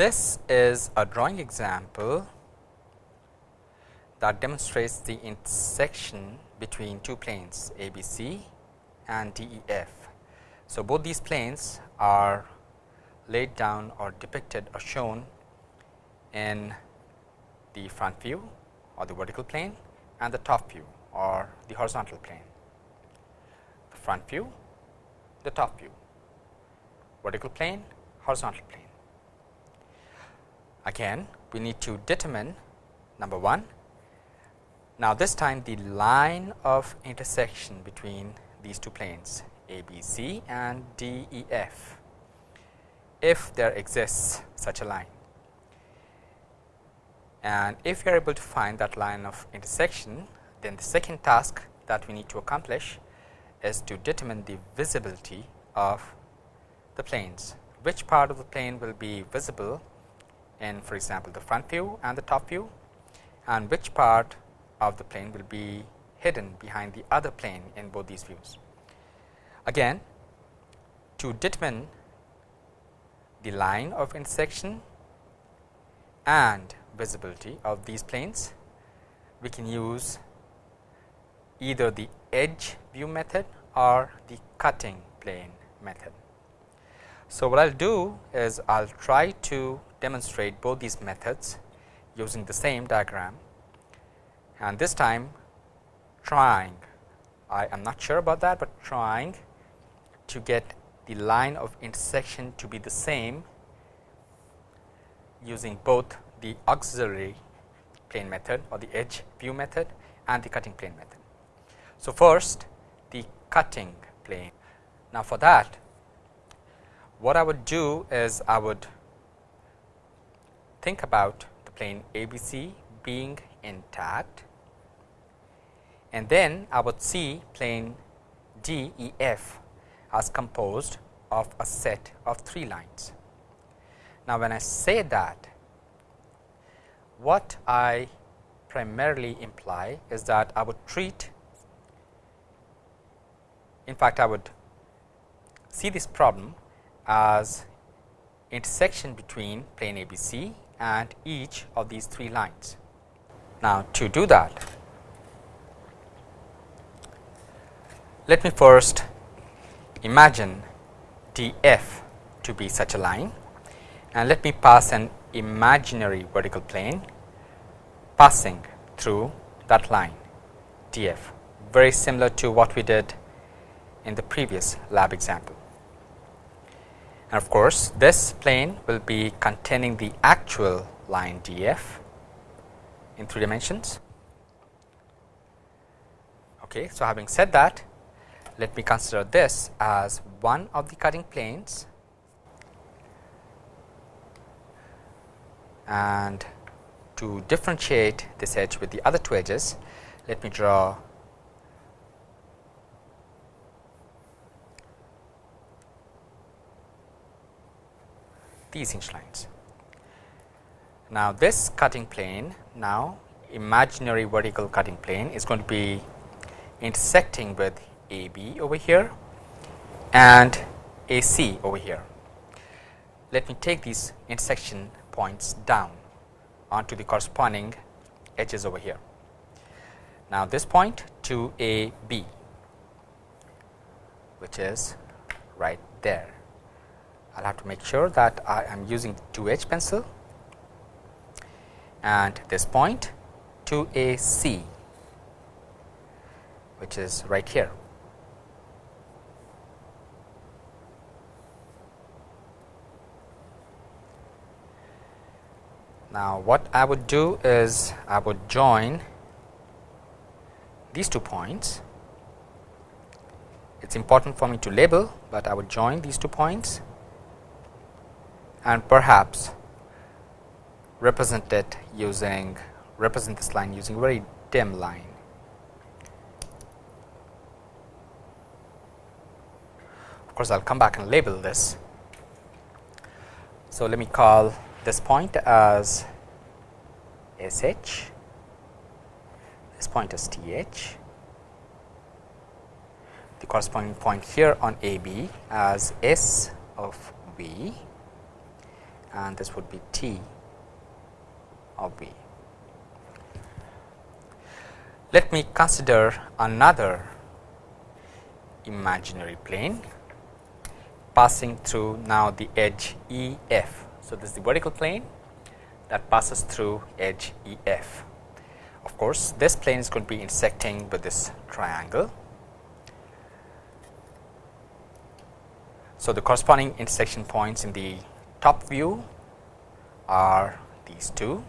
this is a drawing example that demonstrates the intersection between two planes ABC and DEF. So, both these planes are laid down or depicted or shown in the front view or the vertical plane and the top view or the horizontal plane. The front view, the top view, vertical plane, horizontal plane. Again, we need to determine number 1. Now, this time the line of intersection between these two planes ABC and DEF, if there exists such a line. And if you are able to find that line of intersection, then the second task that we need to accomplish is to determine the visibility of the planes. Which part of the plane will be visible in for example, the front view and the top view and which part of the plane will be hidden behind the other plane in both these views. Again to determine the line of intersection and visibility of these planes, we can use either the edge view method or the cutting plane method. So, what I will do is I will try to demonstrate both these methods using the same diagram and this time trying I am not sure about that, but trying to get the line of intersection to be the same using both the auxiliary plane method or the edge view method and the cutting plane method. So, first the cutting plane. Now, for that what I would do is I would think about the plane ABC being intact and then I would see plane DEF as composed of a set of 3 lines. Now, when I say that what I primarily imply is that I would treat in fact, I would see this problem as intersection between plane ABC and each of these three lines. Now, to do that, let me first imagine DF to be such a line and let me pass an imaginary vertical plane passing through that line DF very similar to what we did in the previous lab example. And of course, this plane will be containing the actual line DF in 3 dimensions. Okay, so, having said that, let me consider this as one of the cutting planes and to differentiate this edge with the other two edges, let me draw these hinge lines. Now, this cutting plane now imaginary vertical cutting plane is going to be intersecting with AB over here and AC over here. Let me take these intersection points down onto the corresponding edges over here. Now, this point to AB which is right there. I will have to make sure that I am using 2 H pencil and this point to a C which is right here. Now, what I would do is I would join these two points. It is important for me to label, but I would join these two points and perhaps represent it using represent this line using a very dim line. Of course, I will come back and label this. So, let me call this point as SH, this point is TH, the corresponding point here on AB as S of V and this would be T of V. Let me consider another imaginary plane passing through now the edge E f. So, this is the vertical plane that passes through edge E f. Of course, this plane is going to be intersecting with this triangle. So, the corresponding intersection points in the top view are these two.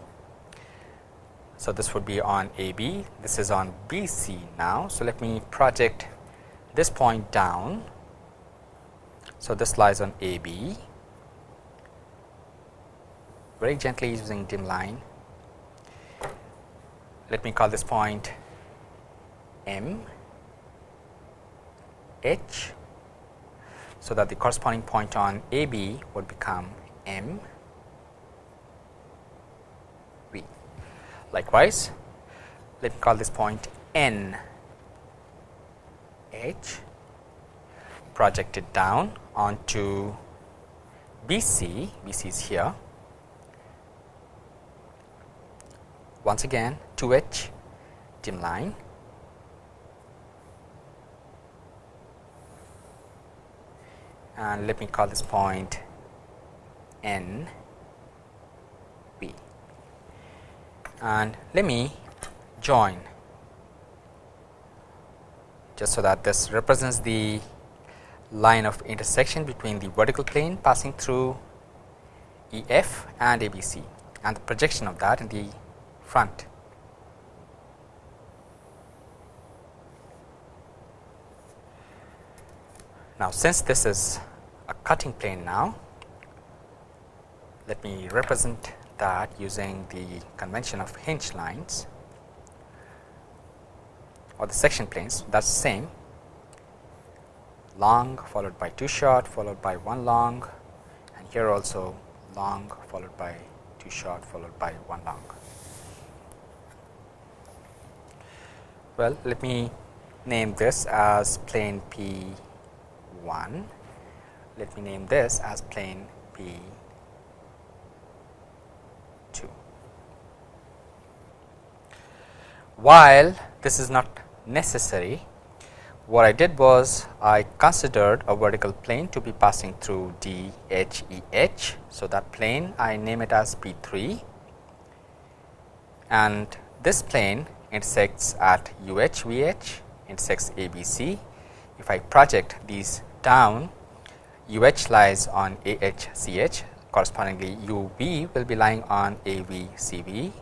So, this would be on A B, this is on B C now. So, let me project this point down. So, this lies on A B very gently using dim line. Let me call this point M H. So, that the corresponding point on A B would become M. V. Likewise, let me call this point N. H. Projected down onto B C, B C is here. Once again 2 H dim line. And let me call this point N B and let me join just so that this represents the line of intersection between the vertical plane passing through E f and A B C and the projection of that in the front. Now, since this is a cutting plane now, let me represent that using the convention of hinge lines or the section planes. That is same. Long followed by 2 short followed by 1 long. And here also long followed by 2 short followed by 1 long. Well, let me name this as plane P 1, let me name this as plane P 2. While this is not necessary, what I did was I considered a vertical plane to be passing through D H E H. So, that plane I name it as P 3 and this plane intersects at UH VH intersects ABC. If I project these down UH lies on AHCH correspondingly UV will be lying on AVCV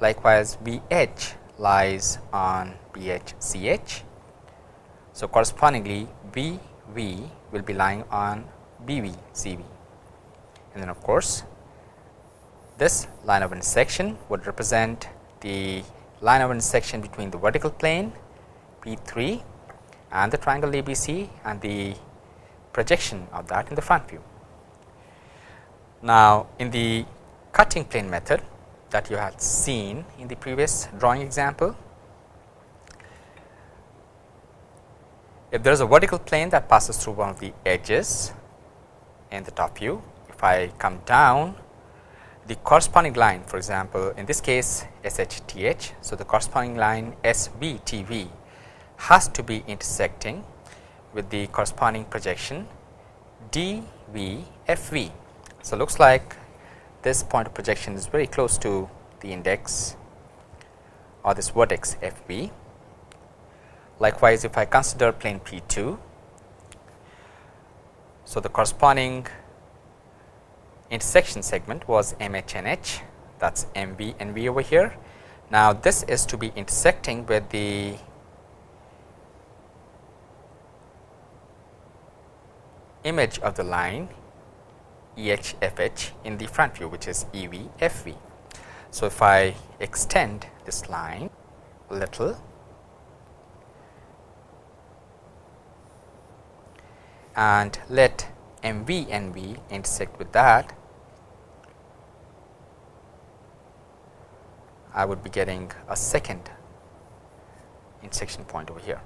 likewise VH lies on BHCH. So, correspondingly VV will be lying on BVCV and then of course, this line of intersection would represent the line of intersection between the vertical plane P 3 and the triangle ABC and the projection of that in the front view. Now, in the cutting plane method that you had seen in the previous drawing example, if there is a vertical plane that passes through one of the edges in the top view, if I come down the corresponding line for example, in this case SHTH. So, the corresponding line SVTV has to be intersecting with the corresponding projection DVFV. So, looks like this point of projection is very close to the index or this vertex f b. Likewise, if I consider plane P2, so the corresponding intersection segment was MHNH that is and V over here. Now, this is to be intersecting with the image of the line EHFH in the front view which is EVFV. So, if I extend this line a little and let MV and V intersect with that I would be getting a second intersection point over here.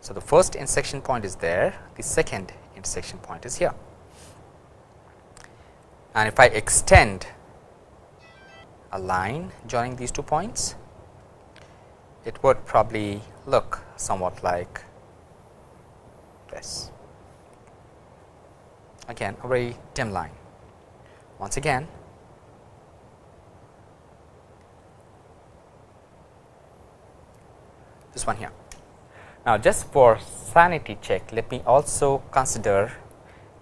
So, the first intersection point is there, the second intersection point is here. And if I extend a line joining these two points, it would probably look somewhat like this. Again a very dim line. Once again this one here. Now, just for sanity check, let me also consider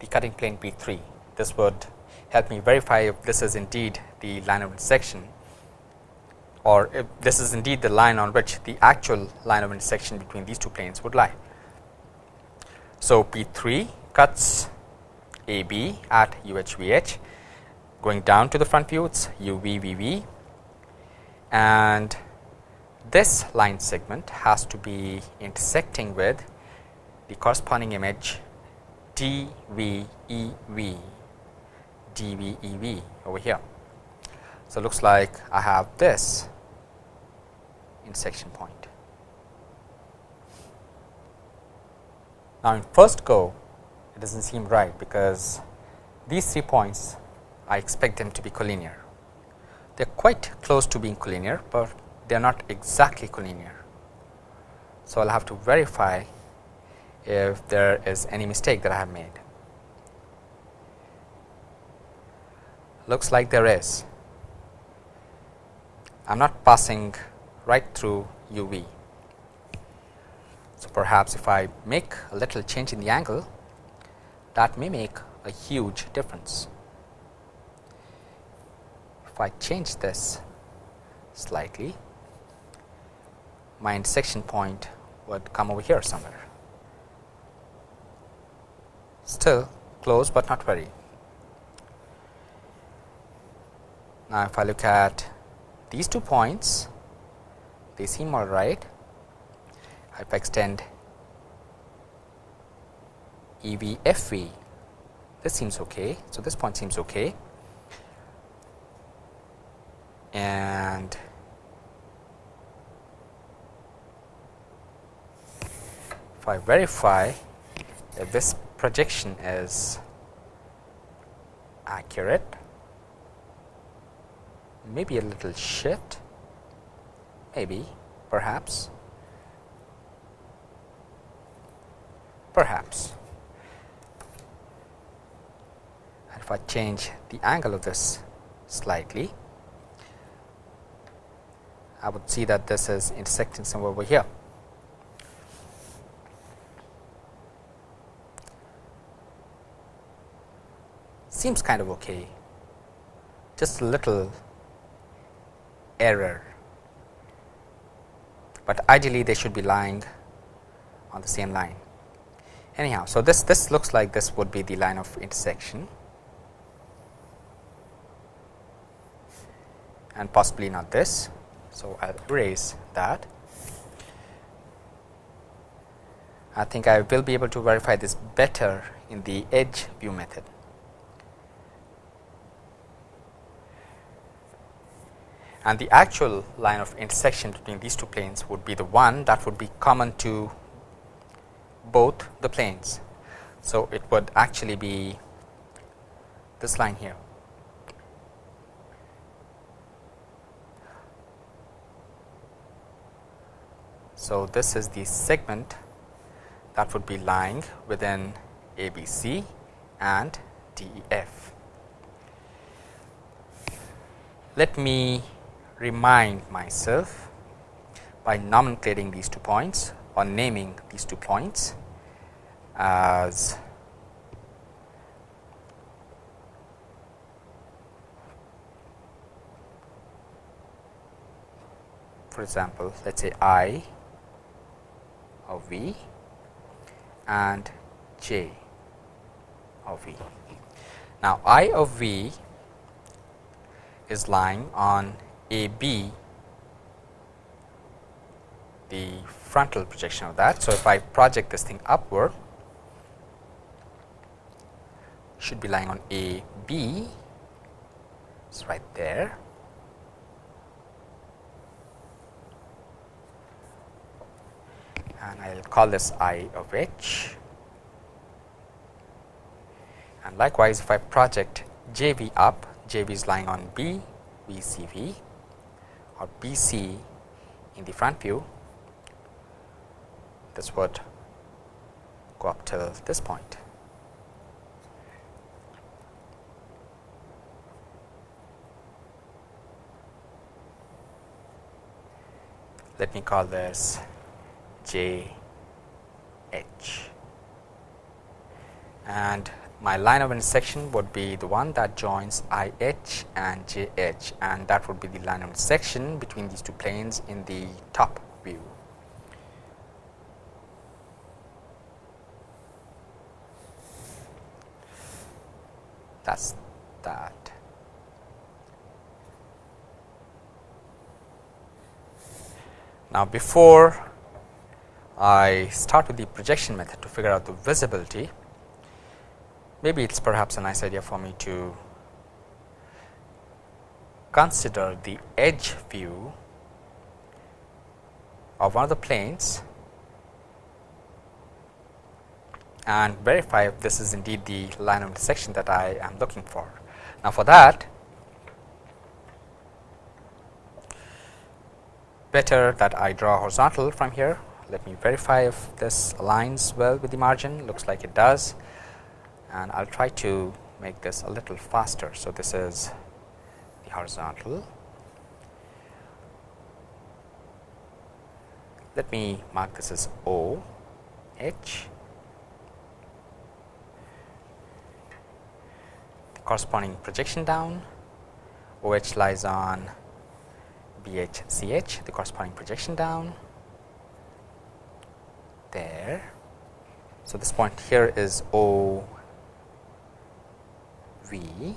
the cutting plane P 3. This would help me verify if this is indeed the line of intersection or if this is indeed the line on which the actual line of intersection between these two planes would lie. So, P 3 cuts A B at U H V H going down to the front view it is U V V V and this line segment has to be intersecting with the corresponding image D V E V D V E V over here. So, looks like I have this intersection point. Now, in first go it does not seem right because these three points I expect them to be collinear. They are quite close to being collinear, but they are not exactly collinear. So, I will have to verify if there is any mistake that I have made. Looks like there is. I am not passing right through u v. So, perhaps if I make a little change in the angle that may make a huge difference. If I change this slightly my intersection point would come over here somewhere. Still close, but not very. Now, if I look at these two points, they seem all right. If I extend E V F V, this seems okay. So, this point seems okay. And if I verify that this projection is accurate, maybe a little shift, maybe, perhaps, perhaps. And if I change the angle of this slightly, I would see that this is intersecting somewhere over here. seems kind of okay, just a little error, but ideally they should be lying on the same line. Anyhow, so this this looks like this would be the line of intersection and possibly not this. So, I will erase that. I think I will be able to verify this better in the edge view method. And the actual line of intersection between these two planes would be the one that would be common to both the planes. So, it would actually be this line here. So, this is the segment that would be lying within ABC and DEF. Let me remind myself by nomenclating these two points or naming these two points as for example, let us say i of v and j of v. Now, i of v is lying on a B the frontal projection of that. So, if I project this thing upward should be lying on A B it's right there. And I will call this I of H. And likewise, if I project JV up, JV is lying on B, VCV or BC in the front view, this would go up till this point. Let me call this J H and my line of intersection would be the one that joins I h and J h and that would be the line of intersection between these two planes in the top view. That is that. Now, before I start with the projection method to figure out the visibility, maybe it is perhaps a nice idea for me to consider the edge view of one of the planes and verify if this is indeed the line of intersection that I am looking for. Now, for that better that I draw horizontal from here. Let me verify if this aligns well with the margin looks like it does and I will try to make this a little faster. So, this is the horizontal. Let me mark this as O H. The corresponding projection down OH lies on BHCH, the corresponding projection down there. So, this point here is O V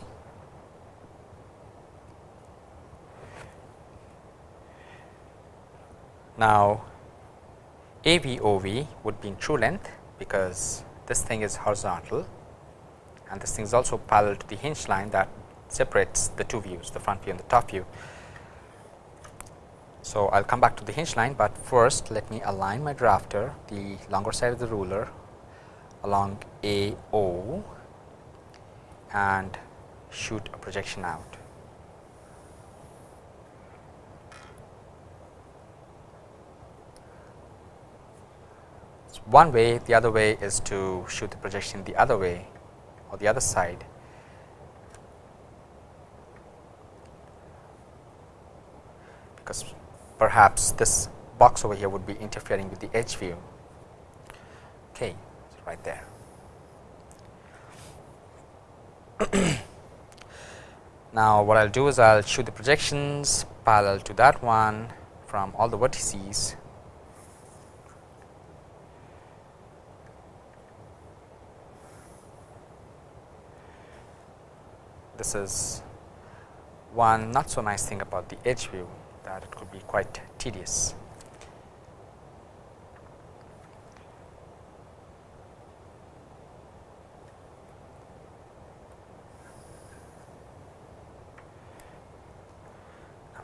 Now, AVOV would be in true length because this thing is horizontal and this thing is also parallel to the hinge line that separates the two views the front view and the top view. So, I will come back to the hinge line, but first let me align my drafter the longer side of the ruler along AO and shoot a projection out. One way, the other way is to shoot the projection the other way or the other side. Because perhaps this box over here would be interfering with the edge view. Okay, right there. now, what I will do is I will shoot the projections parallel to that one from all the vertices this is one not so nice thing about the edge view that it could be quite tedious.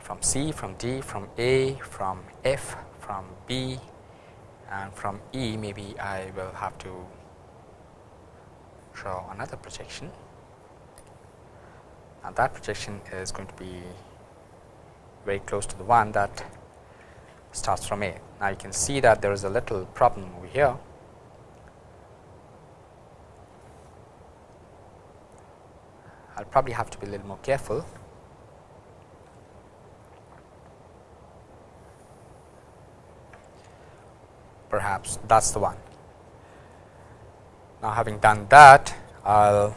From C, from D, from A, from F, from B and from E maybe I will have to draw another projection and that projection is going to be very close to the one that starts from A. Now, you can see that there is a little problem over here. I will probably have to be a little more careful. Perhaps that is the one. Now, having done that, I will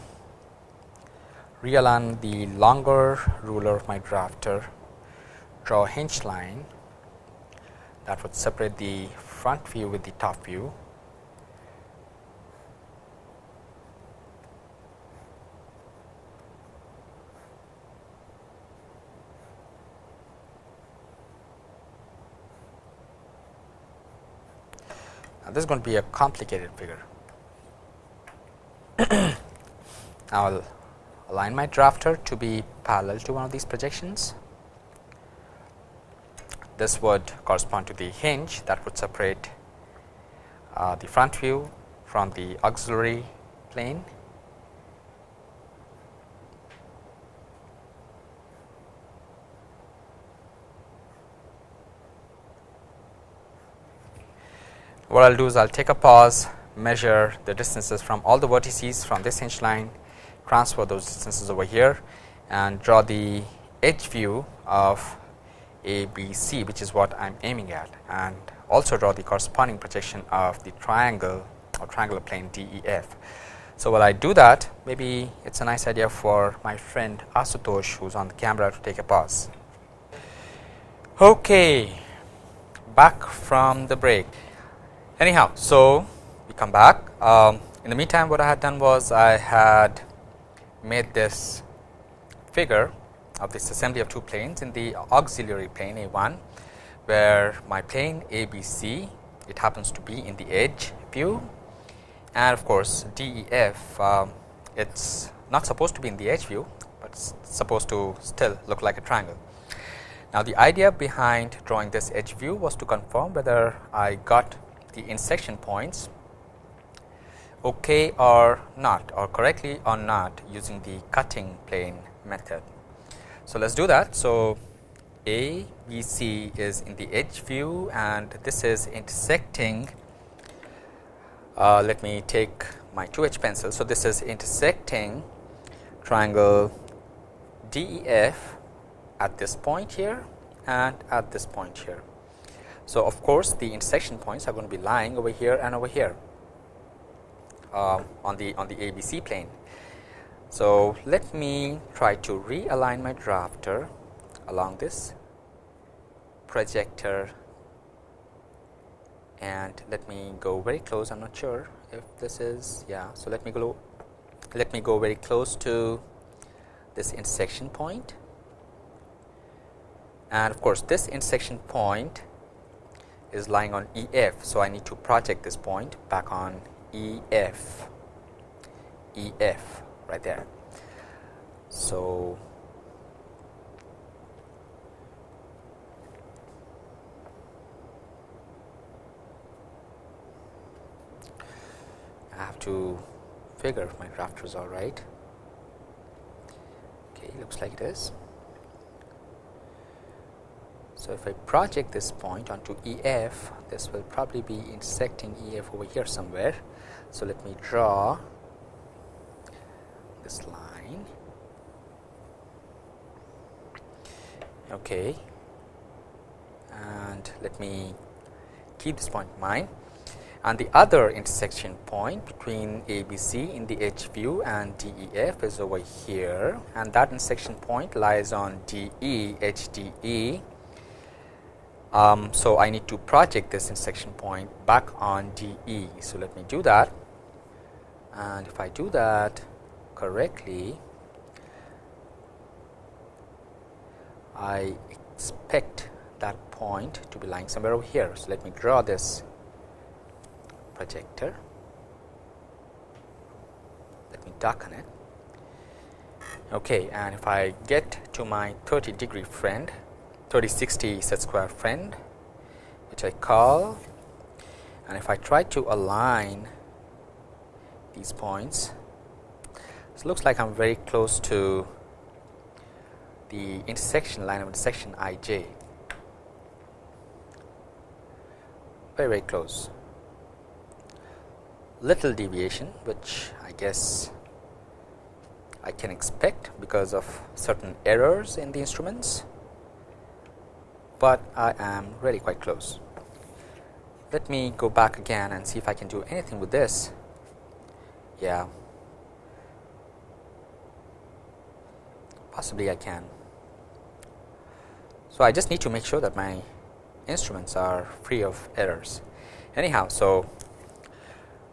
realign the longer ruler of my drafter, draw a hinge line that would separate the front view with the top view. This is going to be a complicated figure. I will align my drafter to be parallel to one of these projections. This would correspond to the hinge that would separate uh, the front view from the auxiliary plane. What I will do is I will take a pause, measure the distances from all the vertices from this hinge line, transfer those distances over here and draw the edge view of A, B, C which is what I am aiming at and also draw the corresponding projection of the triangle or triangular plane D, E, F. So, while I do that maybe it is a nice idea for my friend Asutosh who is on the camera to take a pause. Okay, back from the break. Anyhow, so we come back. Um, in the meantime, what I had done was I had made this figure of this assembly of two planes in the auxiliary plane A 1, where my plane A B C it happens to be in the edge view and of course, D E F um, it is not supposed to be in the edge view, but supposed to still look like a triangle. Now, the idea behind drawing this edge view was to confirm whether I got the intersection points okay or not or correctly or not using the cutting plane method. So, let us do that. So, A B C is in the edge view and this is intersecting uh, let me take my 2 H pencil. So, this is intersecting triangle DEF at this point here and at this point here. So, of course, the intersection points are going to be lying over here and over here uh, on the on the ABC plane. So, let me try to realign my drafter along this projector and let me go very close. I am not sure if this is yeah. So, let me go let me go very close to this intersection point and of course, this intersection point is lying on E f. So, I need to project this point back on E f, E f right there. So, I have to figure if my drafter is all right. Okay, looks like it is. So, if I project this point onto EF, this will probably be intersecting EF over here somewhere. So, let me draw this line. Okay. And let me keep this point in mind. And the other intersection point between ABC in the edge view and DEF is over here and that intersection point lies on DE, HDE um, so, I need to project this intersection point back on DE. So, let me do that and if I do that correctly, I expect that point to be lying somewhere over here. So, let me draw this projector. Let me darken it. Okay, and if I get to my 30 degree friend, 3060 set square friend which I call. And if I try to align these points it looks like I am very close to the intersection line of intersection i j. Very very close. Little deviation which I guess I can expect because of certain errors in the instruments but I am really quite close. Let me go back again and see if I can do anything with this. Yeah, possibly I can. So, I just need to make sure that my instruments are free of errors. Anyhow, so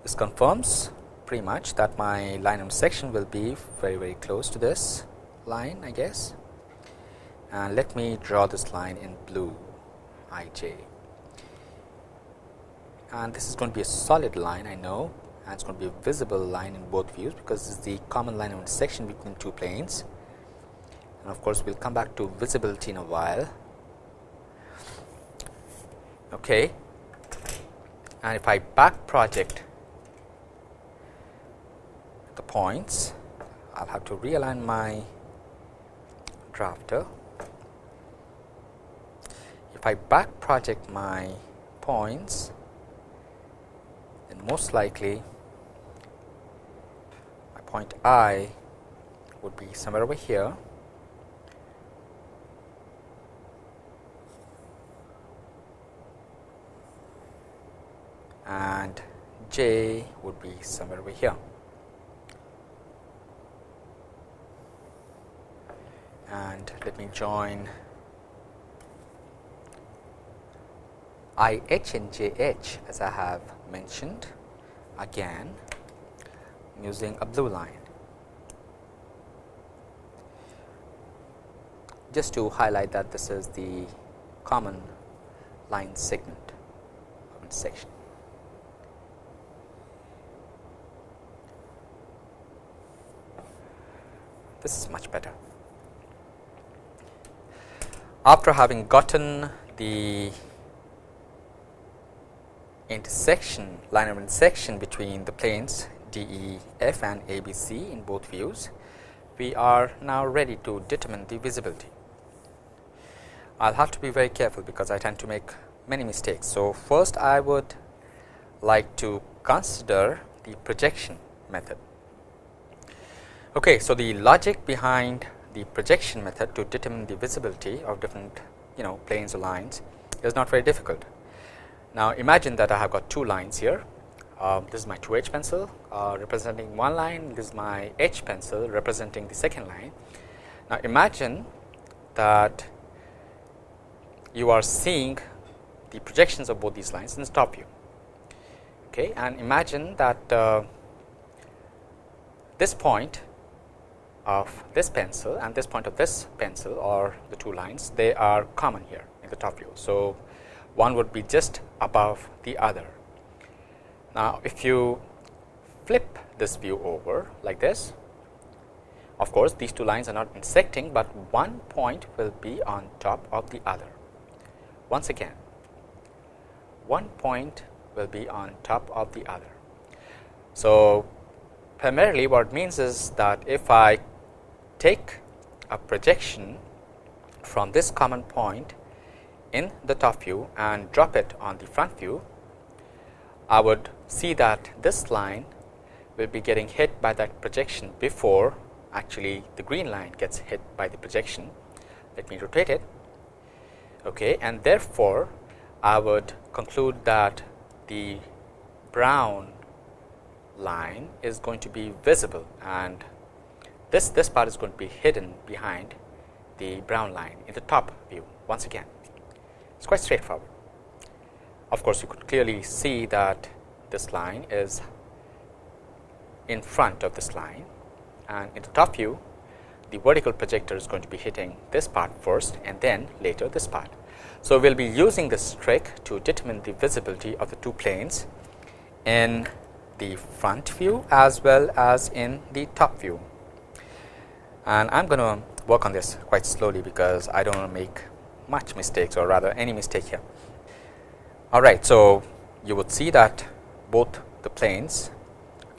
this confirms pretty much that my line of section will be very very close to this line I guess and let me draw this line in blue ij and this is going to be a solid line I know and it's going to be a visible line in both views because is the common line of intersection between two planes. And of course we'll come back to visibility in a while. Okay. And if I back project the points I'll have to realign my drafter if I back project my points then most likely my point i would be somewhere over here and j would be somewhere over here. And let me join I h and j h as I have mentioned again using a blue line. Just to highlight that this is the common line segment section. This is much better. After having gotten the intersection line of intersection between the planes DEF and ABC in both views, we are now ready to determine the visibility. I will have to be very careful because I tend to make many mistakes. So, first I would like to consider the projection method. Okay, so the logic behind the projection method to determine the visibility of different you know planes or lines is not very difficult. Now, imagine that I have got two lines here. Uh, this is my 2 H pencil uh, representing one line, this is my H pencil representing the second line. Now, imagine that you are seeing the projections of both these lines in the top view. Okay, and imagine that uh, this point of this pencil and this point of this pencil or the two lines they are common here in the top view. So, one would be just above the other. Now, if you flip this view over like this, of course, these two lines are not intersecting, but one point will be on top of the other. Once again, one point will be on top of the other. So, primarily what it means is that if I take a projection from this common point in the top view and drop it on the front view, I would see that this line will be getting hit by that projection before actually the green line gets hit by the projection. Let me rotate it okay, and therefore, I would conclude that the brown line is going to be visible and this this part is going to be hidden behind the brown line in the top view once again. It is quite straightforward. Of course, you could clearly see that this line is in front of this line and in the top view the vertical projector is going to be hitting this part first and then later this part. So, we will be using this trick to determine the visibility of the two planes in the front view as well as in the top view. And I am going to work on this quite slowly because I do not want to make much mistakes or rather any mistake here. Alright, so you would see that both the planes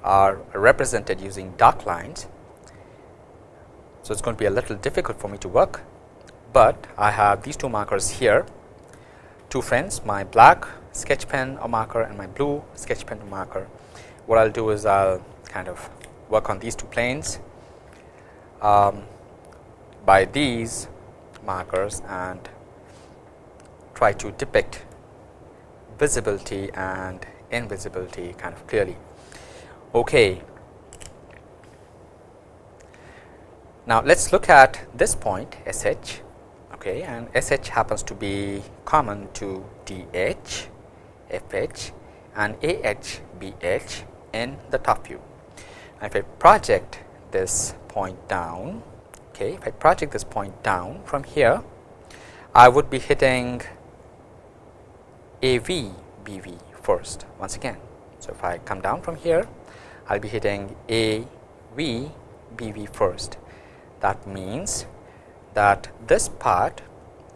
are represented using dark lines. So, it is going to be a little difficult for me to work, but I have these two markers here, two friends my black sketch pen or marker and my blue sketch pen marker. What I will do is I will kind of work on these two planes um, by these markers and try to depict visibility and invisibility kind of clearly. Okay. Now, let us look at this point S h okay, and S h happens to be common to D h, F h and A h, B h in the top view. And if I project this point down, okay, if I project this point down from here, I would be hitting AV BV first once again. So, if I come down from here, I will be hitting AV BV first. That means that this part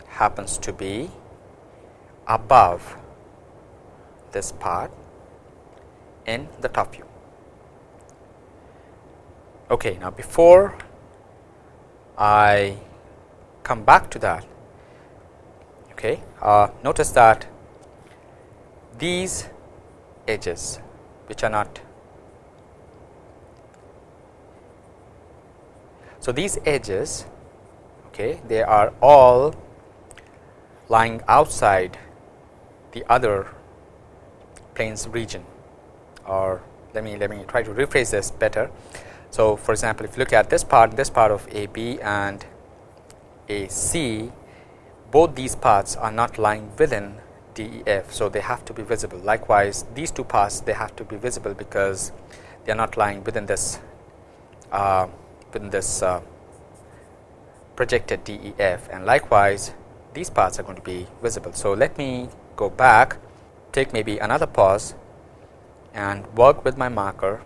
happens to be above this part in the top view. Okay, now before I come back to that, okay, uh, notice that these edges which are not So, these edges okay, they are all lying outside the other planes region or let me let me try to rephrase this better. So, for example, if you look at this part this part of AB and AC both these parts are not lying within DEF. So, they have to be visible likewise these two parts they have to be visible because they are not lying within this uh, within this uh, projected DEF and likewise these parts are going to be visible. So, let me go back take maybe another pause and work with my marker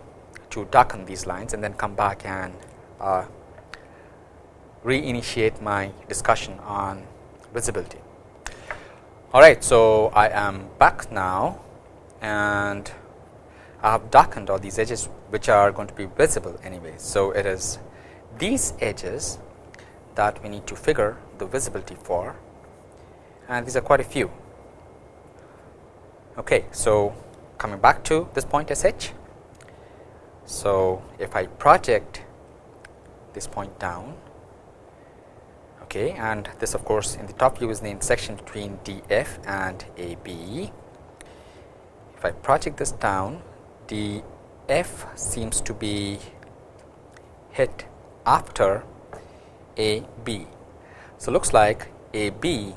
to darken these lines and then come back and uh, reinitiate my discussion on visibility. All right, so I am back now and I have darkened all these edges which are going to be visible anyway. So, it is these edges that we need to figure the visibility for and these are quite a few. Okay, so, coming back to this point S h. So, if I project this point down okay, and this of course, in the top view is the intersection between D f and A b. If I project this down D f seems to be hit after A B. So, looks like A B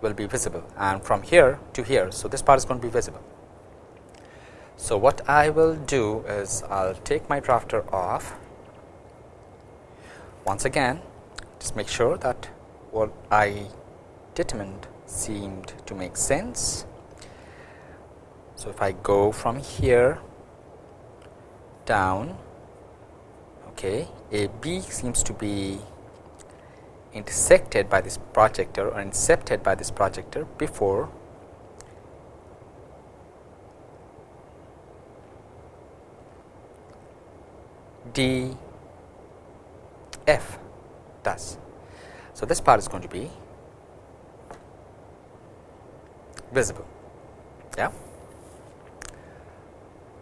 will be visible and from here to here. So, this part is going to be visible. So, what I will do is I will take my drafter off once again just make sure that what I determined seemed to make sense. So, if I go from here down okay, a B seems to be intersected by this projector or incepted by this projector before D F So, this part is going to be visible. Yeah.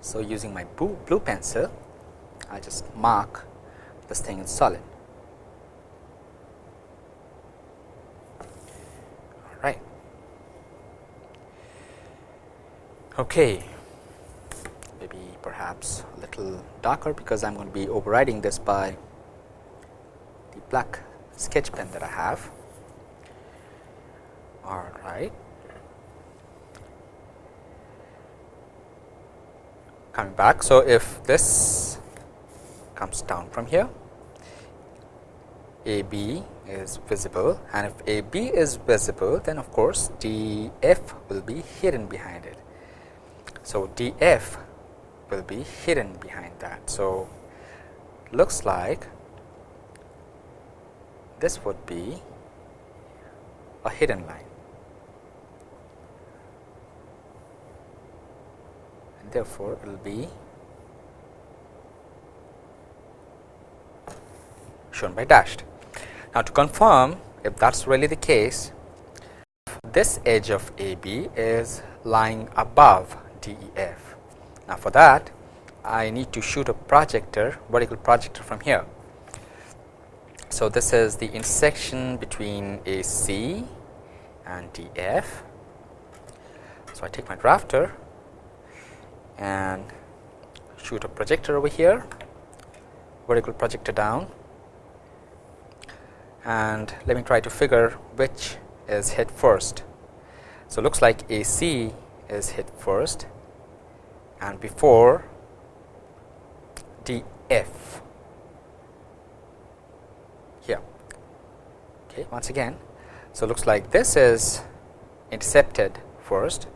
So, using my blue, blue pencil, I just mark this thing in solid. All right. Okay. Maybe perhaps a little darker because I am going to be overriding this by black sketch pen that I have. All right. Coming back. So, if this comes down from here, A B is visible and if A B is visible, then of course, D F will be hidden behind it. So, D F will be hidden behind that. So, looks like this would be a hidden line and therefore, it will be shown by dashed. Now, to confirm if that is really the case, this edge of AB is lying above DEF. Now, for that I need to shoot a projector vertical projector from here so, this is the intersection between AC and DF. So, I take my drafter and shoot a projector over here, vertical projector down and let me try to figure which is hit first. So, looks like AC is hit first and before DF okay, once again. So, looks like this is intercepted first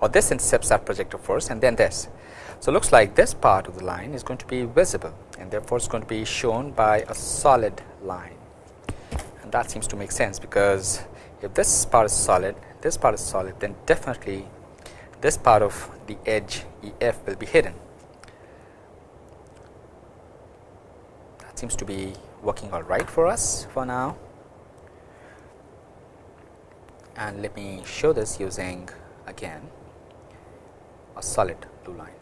or this intercepts that projector first and then this. So, looks like this part of the line is going to be visible and therefore, it is going to be shown by a solid line and that seems to make sense because if this part is solid, this part is solid then definitely this part of the edge E f will be hidden. That seems to be working all right for us for now and let me show this using again a solid blue line.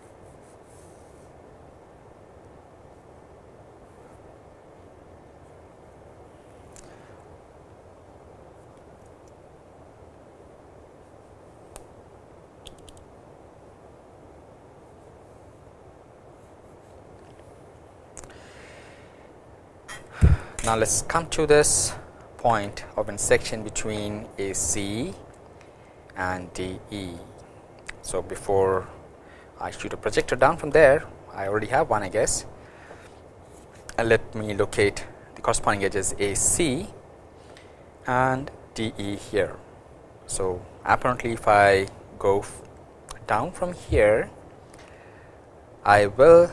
Now, let us come to this point of intersection between AC and DE. So, before I shoot a projector down from there, I already have one I guess and let me locate the corresponding edges AC and DE here. So, apparently if I go down from here, I will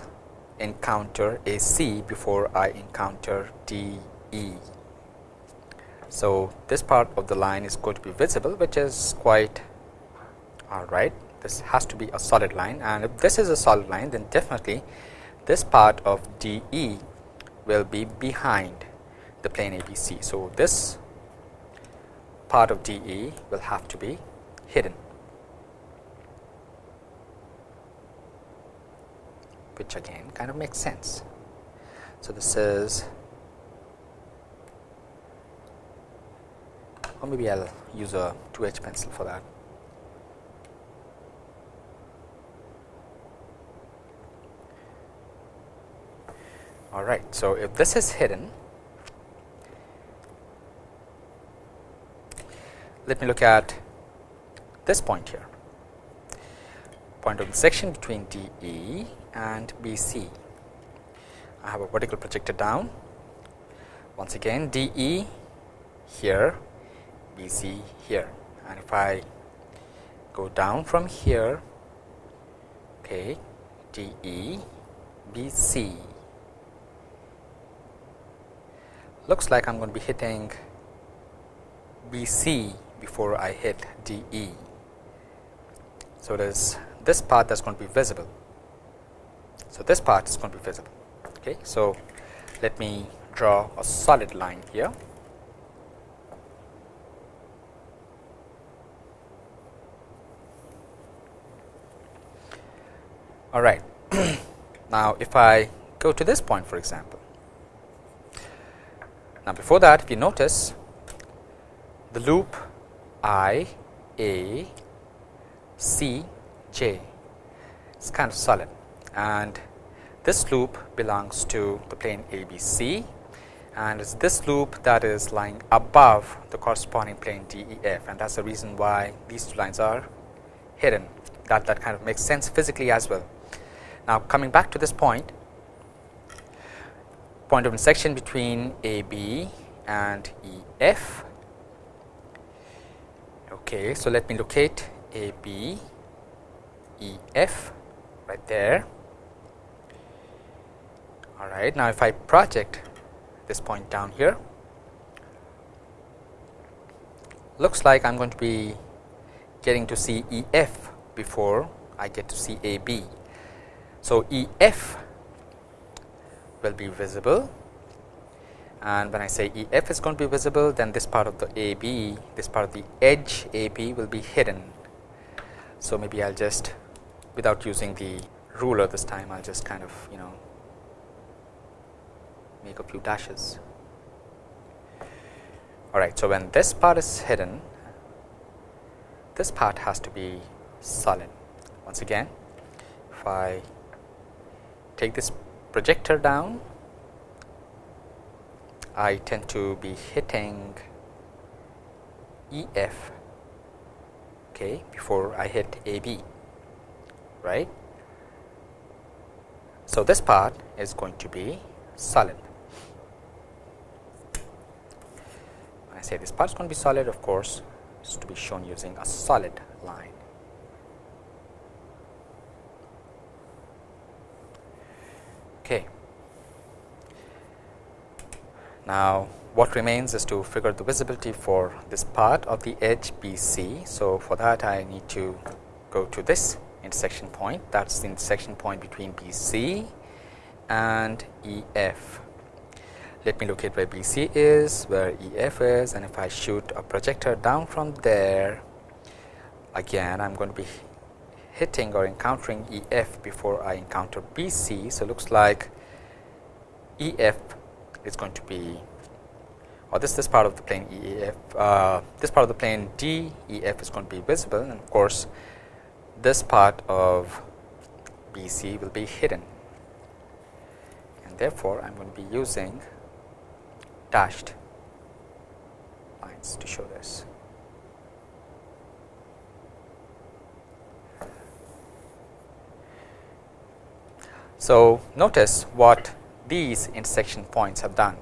encounter a C before I encounter D E. So, this part of the line is going to be visible which is quite alright. This has to be a solid line and if this is a solid line then definitely this part of DE will be behind the plane ABC. So, this part of DE will have to be hidden. which again kind of makes sense. So, this is or maybe I will use a 2H pencil for that. All right. So, if this is hidden, let me look at this point here point of intersection between DE and BC. I have a vertical projector down. Once again DE here, BC here and if I go down from here, okay, DE, BC. Looks like I am going to be hitting BC before I hit DE. So, there's this part that's going to be visible so, this part is going to be visible. Okay. So, let me draw a solid line here. All right. now, if I go to this point for example. Now, before that if you notice the loop I A C J is kind of solid and this loop belongs to the plane ABC and it's this loop that is lying above the corresponding plane DEF and that is the reason why these two lines are hidden that that kind of makes sense physically as well. Now, coming back to this point, point of intersection between AB and EF. Okay, so let me locate AB, EF right there all right. Now, if I project this point down here, looks like I am going to be getting to see EF before I get to see AB. So, EF will be visible and when I say EF is going to be visible then this part of the AB, this part of the edge AB will be hidden. So, maybe I will just without using the ruler this time I will just kind of you know make a few dashes. Alright, so when this part is hidden, this part has to be solid. Once again, if I take this projector down, I tend to be hitting EF okay, before I hit AB, right. So, this part is going to be solid. When I say this part is going to be solid of course is to be shown using a solid line. Okay. Now, what remains is to figure the visibility for this part of the edge BC. So, for that I need to go to this intersection point that is the intersection point between BC and EF let me locate where BC is, where EF is and if I shoot a projector down from there again I am going to be hitting or encountering E f before I encounter B c. So, looks like E f is going to be or this this part of the plane E f uh, this part of the plane D E f is going to be visible and of course, this part of B c will be hidden and therefore, I am going to be using dashed lines to show this. So, notice what these intersection points have done.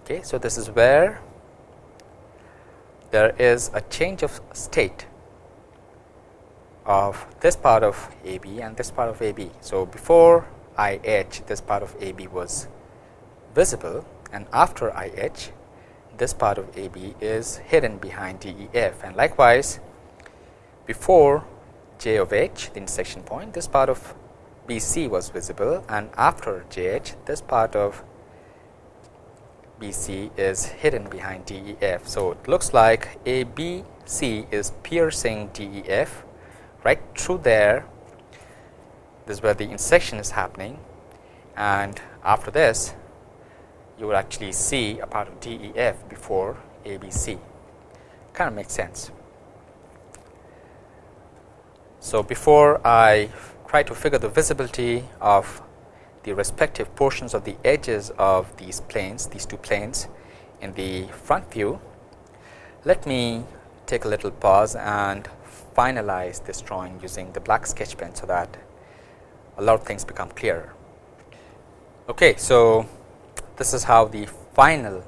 Okay, so, this is where there is a change of state of this part of A B and this part of A B. So, before I h this part of A B was visible and after I h this part of A B is hidden behind D E F and likewise before j of h the intersection point this part of B C was visible and after J H this part of B C is hidden behind D E F. So, it looks like A B C is piercing D E F right through there this is where the intersection is happening and after this you will actually see a part of D E F before A B C kind of makes sense. So, before I try to figure the visibility of the respective portions of the edges of these planes, these two planes in the front view, let me take a little pause and finalize this drawing using the black sketch pen. So, that a lot of things become clearer. Okay, so, this is how the final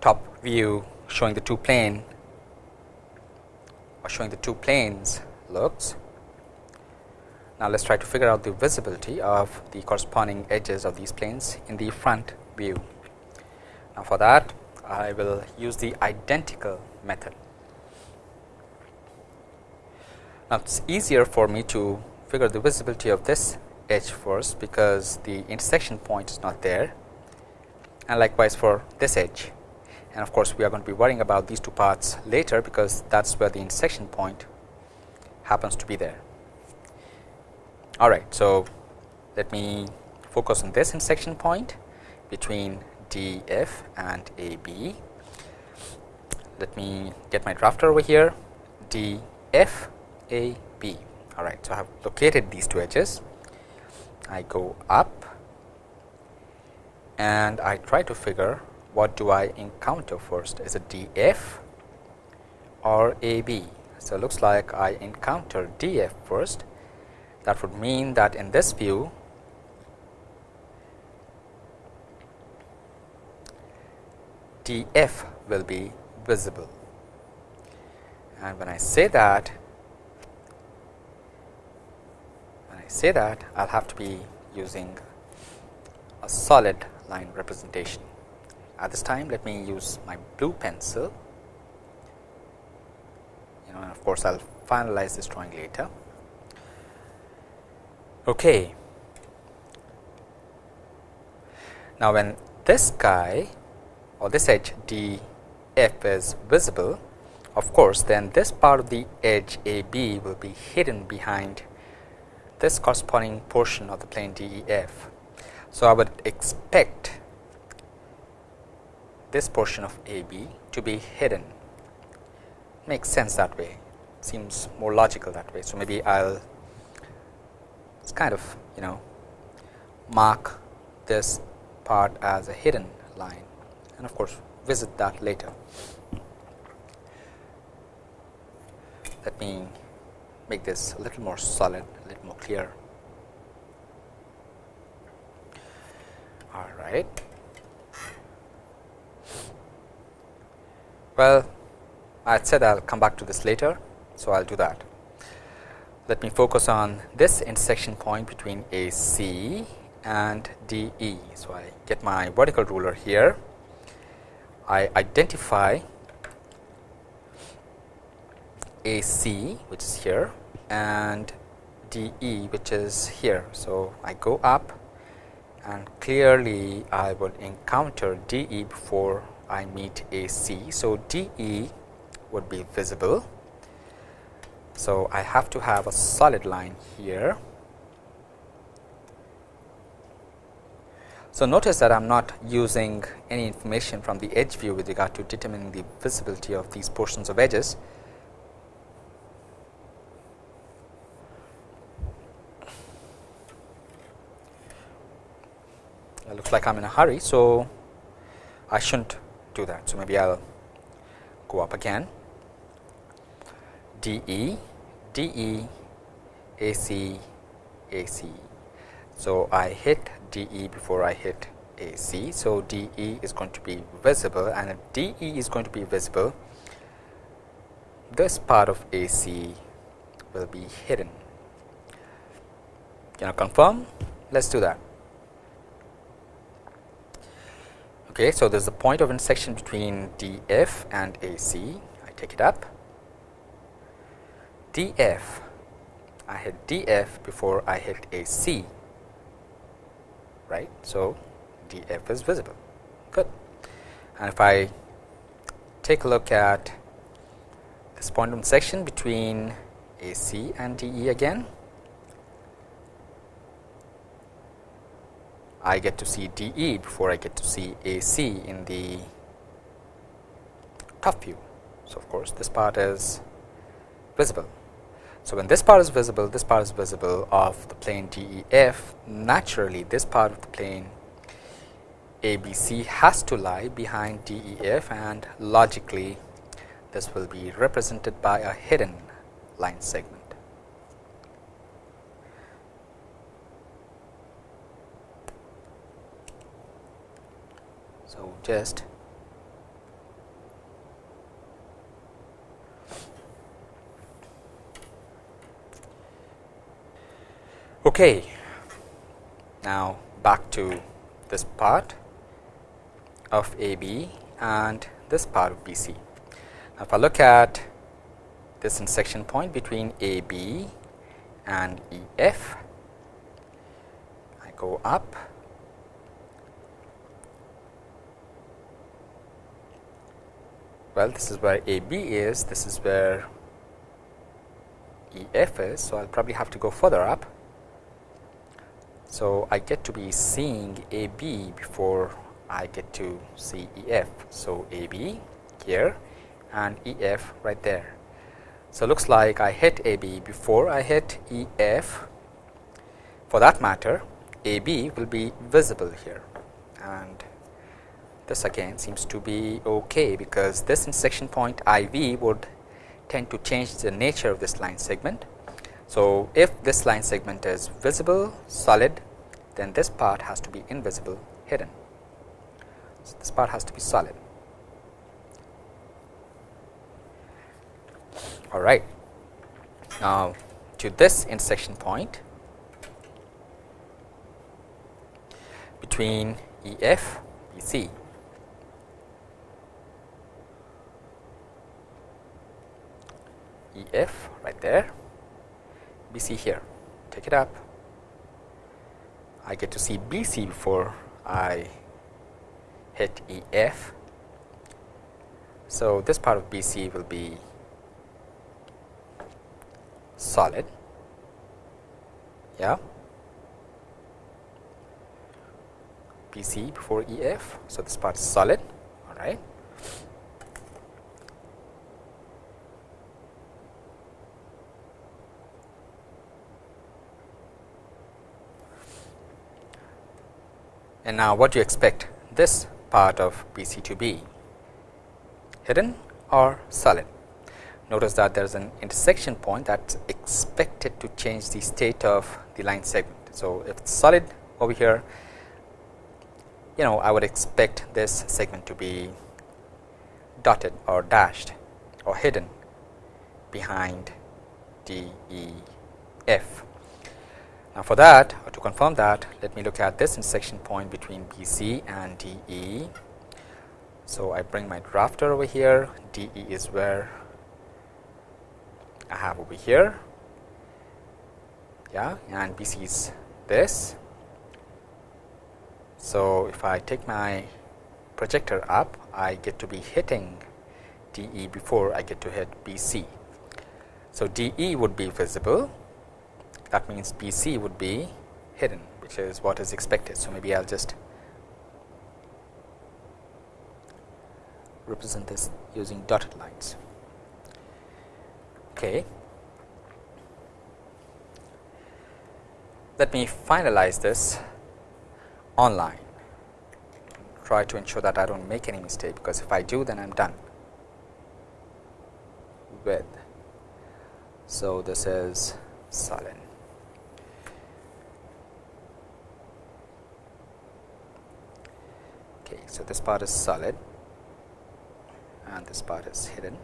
top view showing the two plane or showing the two planes looks. Now, let us try to figure out the visibility of the corresponding edges of these planes in the front view. Now, for that I will use the identical method. Now, it is easier for me to figure the visibility of this edge first, because the intersection point is not there and likewise for this edge. And of course, we are going to be worrying about these two parts later, because that is where the intersection point happens to be there. All right. So, let me focus on this intersection point between D f and A b. Let me get my drafter over here D f A b. All right. So, I have located these two edges. I go up and I try to figure what do I encounter first is it D f or A b. So, it looks like I encounter D f first that would mean that in this view D f will be visible and when I say that when I say that I will have to be using a solid line representation. At this time let me use my blue pencil you know and of course I will finalize this drawing later. Okay. Now, when this guy or this edge D f is visible, of course, then this part of the edge A b will be hidden behind this corresponding portion of the plane D E f. So, I would expect this portion of A b to be hidden makes sense that way seems more logical that way. So, maybe I will it's kind of you know mark this part as a hidden line and of course, visit that later. Let me make this a little more solid, a little more clear. All right. Well, I said I will come back to this later, so I will do that let me focus on this intersection point between AC and DE. So, I get my vertical ruler here, I identify AC which is here and DE which is here. So, I go up and clearly I will encounter DE before I meet AC. So, DE would be visible So, I have to have a solid line here. So, notice that I am not using any information from the edge view with regard to determining the visibility of these portions of edges. It looks like I am in a hurry. So, I shouldn't do that. So, maybe I will go up again D E D E A C A C. So, I hit D E before I hit A C. So, D E is going to be visible and if D E is going to be visible this part of A C will be hidden. Can I confirm? Let us do that. Okay, so there is a point of intersection between DF and AC. I take it up. DF, I hit DF before I hit AC, right. So, DF is visible, good. And if I take a look at this point section between AC and DE again, I get to see DE before I get to see AC in the top view. So, of course, this part is visible. So, when this part is visible, this part is visible of the plane DEF, naturally this part of the plane ABC has to lie behind DEF and logically this will be represented by a hidden line segment. So, just okay now back to this part of AB and this part of BC. Now, if I look at this intersection point between AB and EF, I go up well this is where AB is, this is where EF is. So, I will probably have to go further up. So, I get to be seeing AB before I get to see EF. So, AB here and EF right there. So, looks like I hit AB before I hit EF. For that matter, AB will be visible here and this again seems to be okay because this intersection point IV would tend to change the nature of this line segment. So, if this line segment is visible solid then this part has to be invisible hidden. So, this part has to be solid. All right. Now, to this intersection point between EF BC EF right there, BC here, take it up. I get to see BC before I hit EF. So, this part of BC will be solid, yeah, BC before EF. So, this part is solid, all And now, what do you expect this part of BC to be? Hidden or solid? Notice that there is an intersection point that is expected to change the state of the line segment. So, if it's solid over here, you know I would expect this segment to be dotted or dashed or hidden behind D E F. Now, for that or to confirm that let me look at this intersection point between BC and DE. So, I bring my drafter over here DE is where I have over here yeah and BC is this. So, if I take my projector up I get to be hitting DE before I get to hit BC. So, DE would be visible that means BC would be hidden which is what is expected. So, maybe I will just represent this using dotted lines. Okay. Let me finalize this online, try to ensure that I do not make any mistake, because if I do then I am done with. So, this is solid. Okay, so this part is solid and this part is hidden.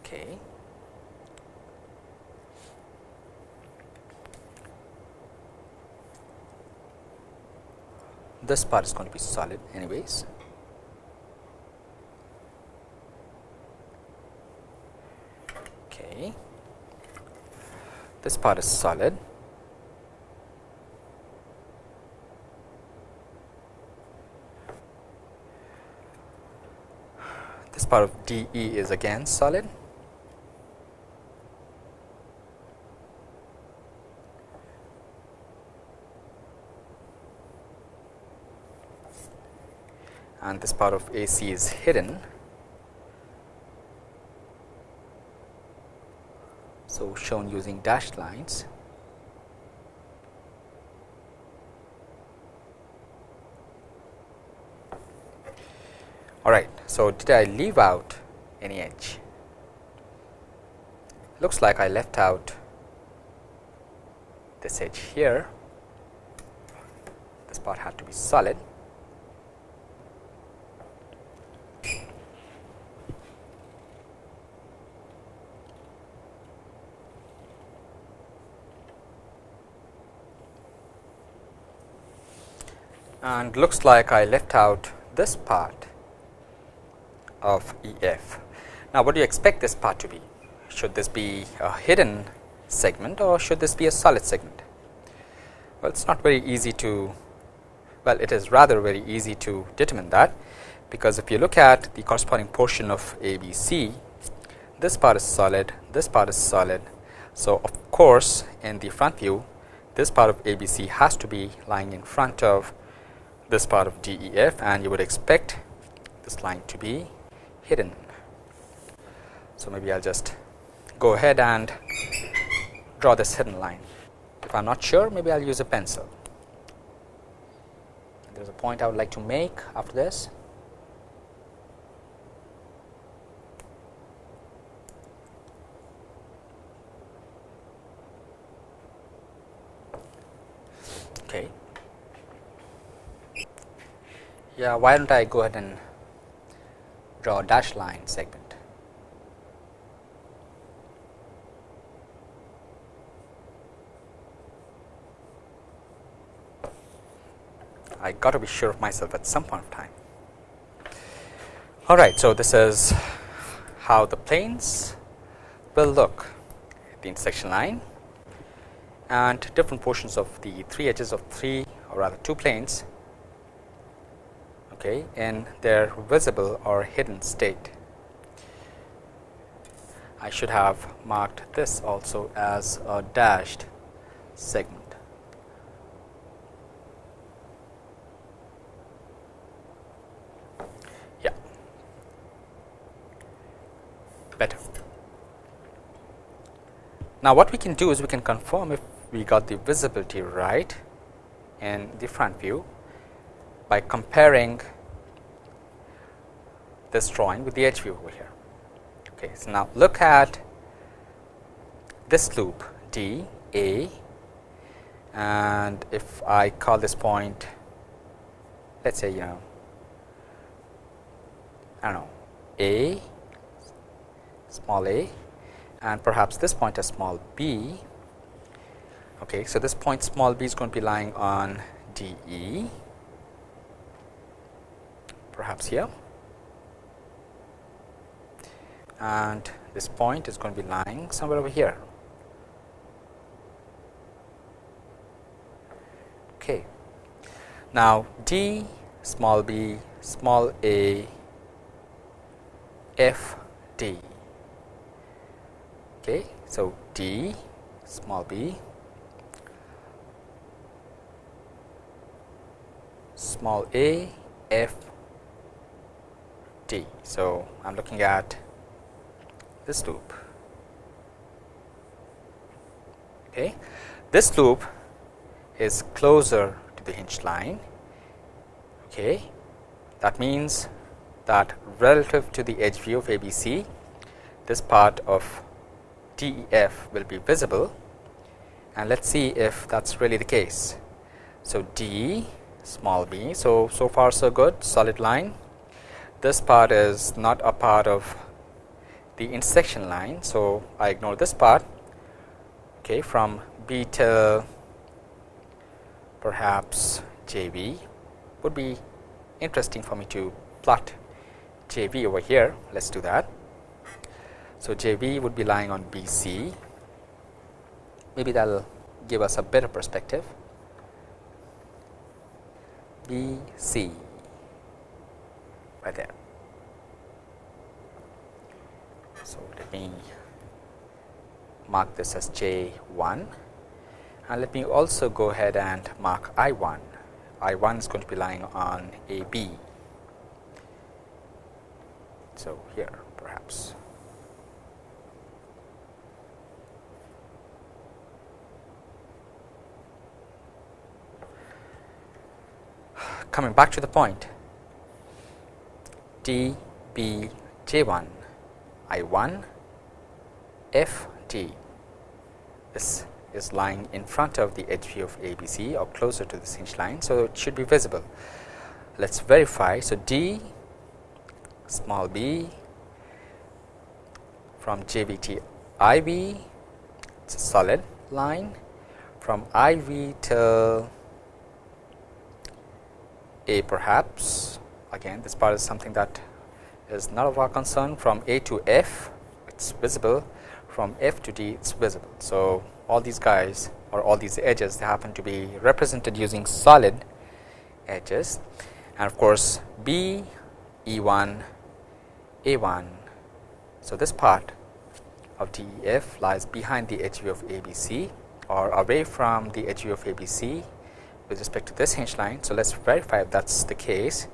Okay. This part is going to be solid anyways. Okay. This part is solid part of D E is again solid. and this part of AC is hidden. So, shown using dashed lines. All right. So, did I leave out any edge? Looks like I left out this edge here. This part had to be solid. and looks like I left out this part of E f. Now, what do you expect this part to be? Should this be a hidden segment or should this be a solid segment? Well, it is not very easy to, well it is rather very easy to determine that, because if you look at the corresponding portion of A B C, this part is solid, this part is solid. So, of course, in the front view this part of A B C has to be lying in front of this part of D E F and you would expect this line to be hidden. So, maybe I will just go ahead and draw this hidden line. If I am not sure, maybe I will use a pencil. There is a point I would like to make after this. Okay. Yeah, why don't I go ahead and draw a dashed line segment. I got to be sure of myself at some point of time. All right, so this is how the planes will look the intersection line and different portions of the three edges of three or rather two planes okay, in their visible or hidden state. I should have marked this also as a dashed segment. Yeah, better. Now, what we can do is we can confirm if we got the visibility right in the front view by comparing this drawing with the edge view over here. Okay, so now look at this loop D A and if I call this point let us say you know I don't know A small a and perhaps this point as small b. Okay, so this point small b is going to be lying on D E perhaps here and this point is going to be lying somewhere over here. Okay. Now, d small b small a f D. Okay, so D small b small a f d. So, I am looking at this loop. Okay. This loop is closer to the hinge line. Okay. That means that relative to the edge view of ABC, this part of DEF will be visible and let us see if that is really the case. So, D small b. So, so far so good solid line. This part is not a part of the intersection line. So, I ignore this part okay, from B till perhaps JV would be interesting for me to plot JV over here. Let us do that. So, JV would be lying on BC, maybe that will give us a better perspective. BC right there. So, let me mark this as J1 and let me also go ahead and mark I1. I1 is going to be lying on AB. So, here perhaps. Coming back to the point D B J 1 I 1 F T this is lying in front of the edge view of ABC or closer to the hinge line. So, it should be visible. Let us verify. So, D small b from JVT IV it is a solid line from IV till A perhaps again this part is something that is not of our concern from A to F it is visible from F to D it is visible. So, all these guys or all these edges they happen to be represented using solid edges and of course, B E 1 A 1. So, this part of DEF lies behind the edge of ABC or away from the edge of ABC with respect to this hinge line. So, let us verify if that is the case.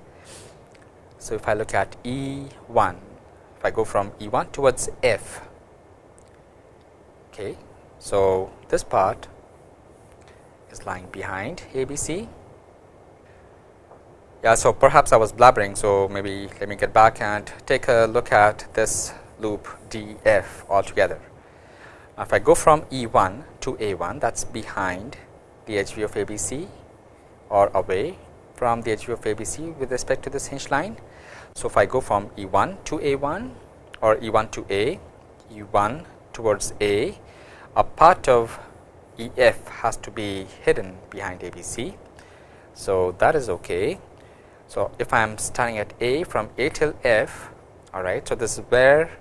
So, if I look at E 1, if I go from E 1 towards F, okay. So, this part is lying behind ABC. Yeah, so perhaps I was blabbering. So, maybe let me get back and take a look at this loop DF altogether. Now, if I go from E1 to A1 that is behind the edge of ABC or away from the edge of ABC with respect to this hinge line. So, if I go from E1 to A1 or E1 to A, E1 towards A, a part of EF has to be hidden behind ABC. So, that is okay. So, if I am starting at A from A till F, all right. So, this is where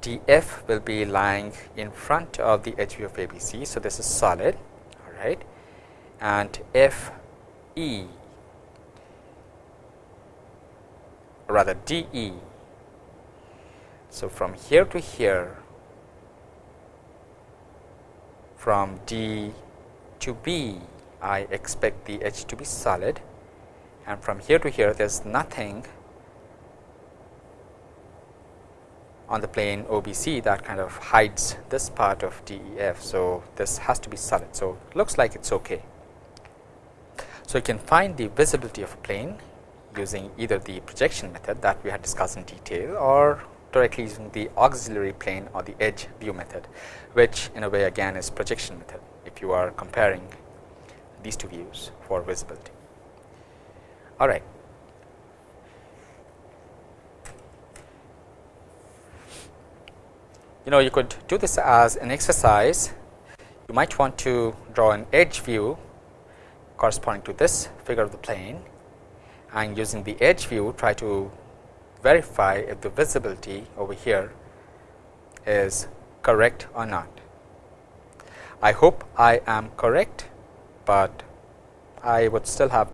DF will be lying in front of the edge of ABC. So, this is solid, all right, and FE rather DE. So, from here to here from D to B I expect the edge to be solid and from here to here there is nothing on the plane ABC that kind of hides this part of DEF. So, this has to be solid. So, looks like it is okay. So, you can find the visibility of a plane using either the projection method that we had discussed in detail or directly using the auxiliary plane or the edge view method, which in a way again is projection method if you are comparing these two views for visibility. All right. You know you could do this as an exercise. You might want to draw an edge view corresponding to this figure of the plane and using the edge view try to verify if the visibility over here is correct or not. I hope I am correct, but I would still have